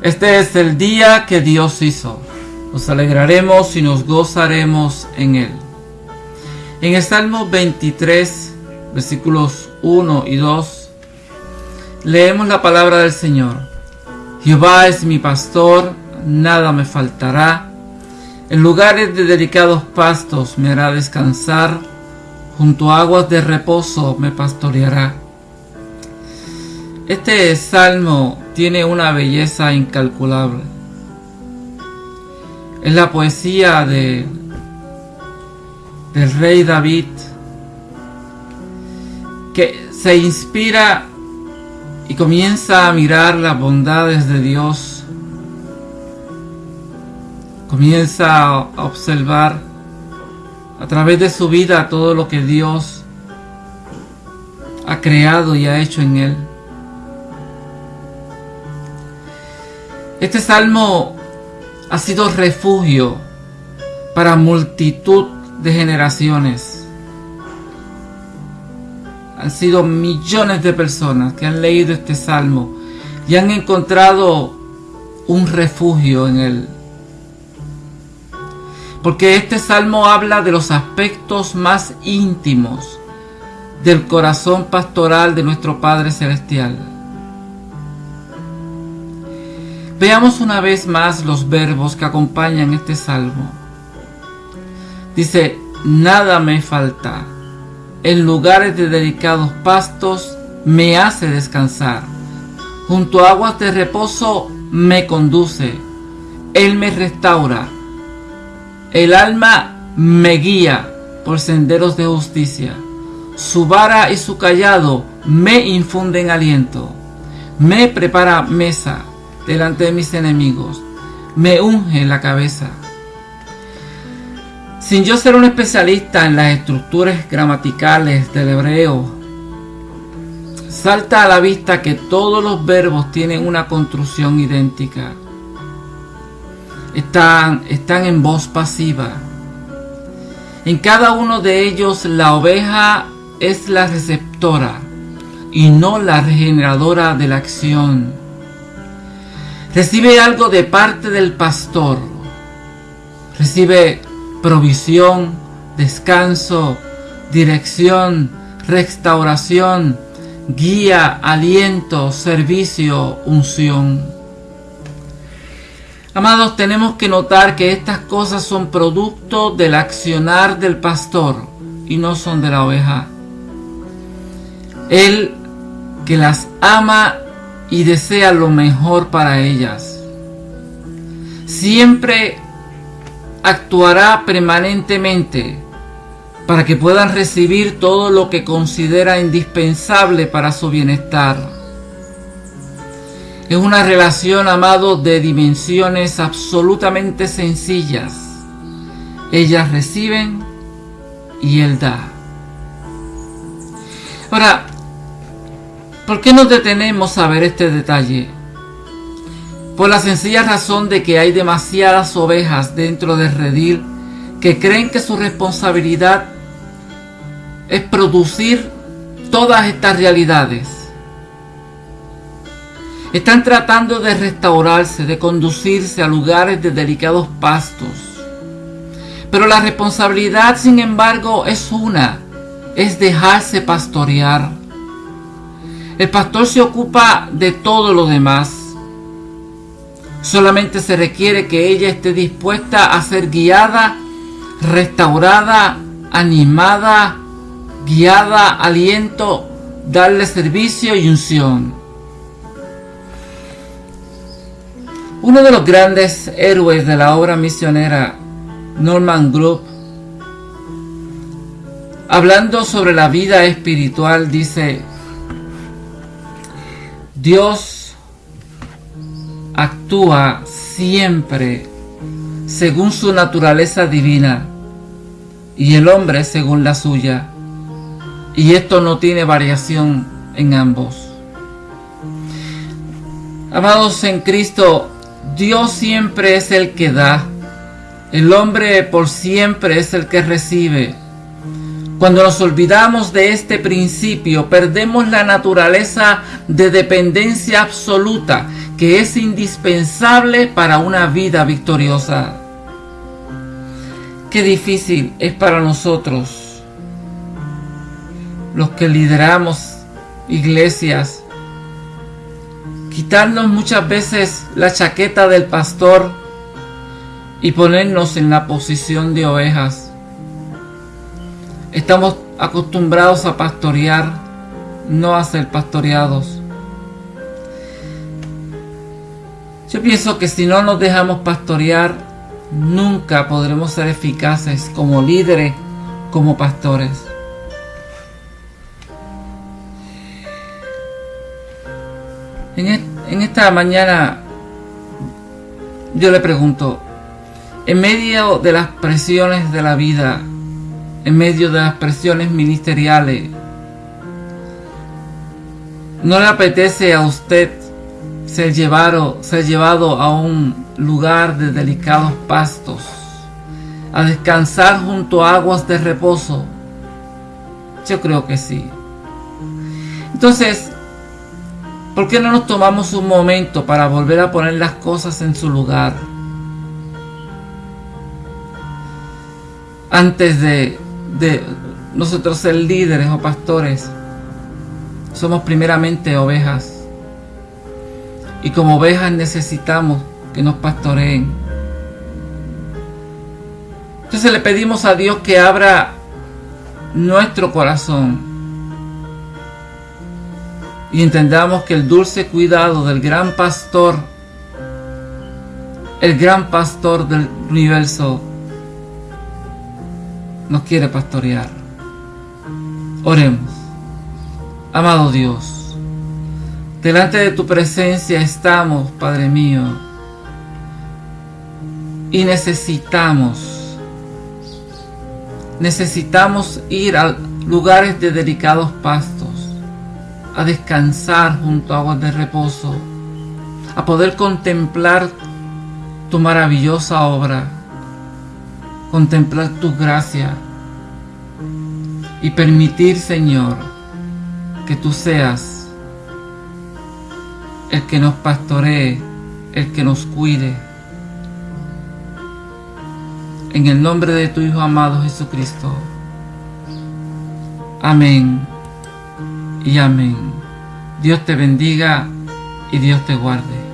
Este es el día que Dios hizo. Nos alegraremos y nos gozaremos en él. En el Salmo 23, versículos 1 y 2, leemos la palabra del Señor. Jehová es mi pastor, nada me faltará. En lugares de delicados pastos me hará descansar, junto a aguas de reposo me pastoreará. Este salmo tiene una belleza incalculable. Es la poesía de, del rey David que se inspira y comienza a mirar las bondades de Dios. Comienza a observar a través de su vida todo lo que Dios ha creado y ha hecho en él. Este salmo ha sido refugio para multitud de generaciones. Han sido millones de personas que han leído este salmo y han encontrado un refugio en él. Porque este salmo habla de los aspectos más íntimos del corazón pastoral de nuestro Padre Celestial. Veamos una vez más los verbos que acompañan este salmo. Dice, nada me falta. En lugares de dedicados pastos me hace descansar. Junto a aguas de reposo me conduce. Él me restaura. El alma me guía por senderos de justicia. Su vara y su callado me infunden aliento. Me prepara mesa delante de mis enemigos. Me unge la cabeza. Sin yo ser un especialista en las estructuras gramaticales del hebreo, salta a la vista que todos los verbos tienen una construcción idéntica. Están, están en voz pasiva. En cada uno de ellos la oveja es la receptora y no la regeneradora de la acción. Recibe algo de parte del pastor. Recibe provisión, descanso, dirección, restauración, guía, aliento, servicio, unción. Amados, tenemos que notar que estas cosas son producto del accionar del pastor y no son de la oveja. Él que las ama y desea lo mejor para ellas. Siempre actuará permanentemente para que puedan recibir todo lo que considera indispensable para su bienestar. Es una relación, amado, de dimensiones absolutamente sencillas. Ellas reciben y Él da. Ahora, ¿por qué nos detenemos a ver este detalle? Por la sencilla razón de que hay demasiadas ovejas dentro del redil que creen que su responsabilidad es producir todas estas realidades. Están tratando de restaurarse, de conducirse a lugares de delicados pastos. Pero la responsabilidad, sin embargo, es una, es dejarse pastorear. El pastor se ocupa de todo lo demás. Solamente se requiere que ella esté dispuesta a ser guiada, restaurada, animada, guiada, aliento, darle servicio y unción. Uno de los grandes héroes de la obra misionera, Norman Group, hablando sobre la vida espiritual, dice, Dios actúa siempre según su naturaleza divina y el hombre según la suya. Y esto no tiene variación en ambos. Amados en Cristo, Dios siempre es el que da. El hombre por siempre es el que recibe. Cuando nos olvidamos de este principio, perdemos la naturaleza de dependencia absoluta que es indispensable para una vida victoriosa. Qué difícil es para nosotros, los que lideramos iglesias, quitarnos muchas veces la chaqueta del pastor y ponernos en la posición de ovejas. Estamos acostumbrados a pastorear, no a ser pastoreados. Yo pienso que si no nos dejamos pastorear, nunca podremos ser eficaces como líderes, como pastores. En, esta mañana yo le pregunto, en medio de las presiones de la vida, en medio de las presiones ministeriales, ¿no le apetece a usted ser llevado, a un lugar de delicados pastos, a descansar junto a aguas de reposo? Yo creo que sí. Entonces, ¿por qué no nos tomamos un momento para volver a poner las cosas en su lugar? Antes de, de nosotros ser líderes o pastores, somos primeramente ovejas y como ovejas necesitamos que nos pastoreen. Entonces le pedimos a Dios que abra nuestro corazón y entendamos que el dulce cuidado del gran pastor, el gran pastor del universo, nos quiere pastorear. Oremos. Amado Dios, Delante de tu presencia estamos, Padre mío, y necesitamos, necesitamos ir a lugares de delicados pastos, a descansar junto a aguas de reposo, a poder contemplar tu maravillosa obra, contemplar tu gracia y permitir, Señor, que tú seas el que nos pastoree, el que nos cuide. En el nombre de tu Hijo amado Jesucristo. Amén y amén. Dios te bendiga y Dios te guarde.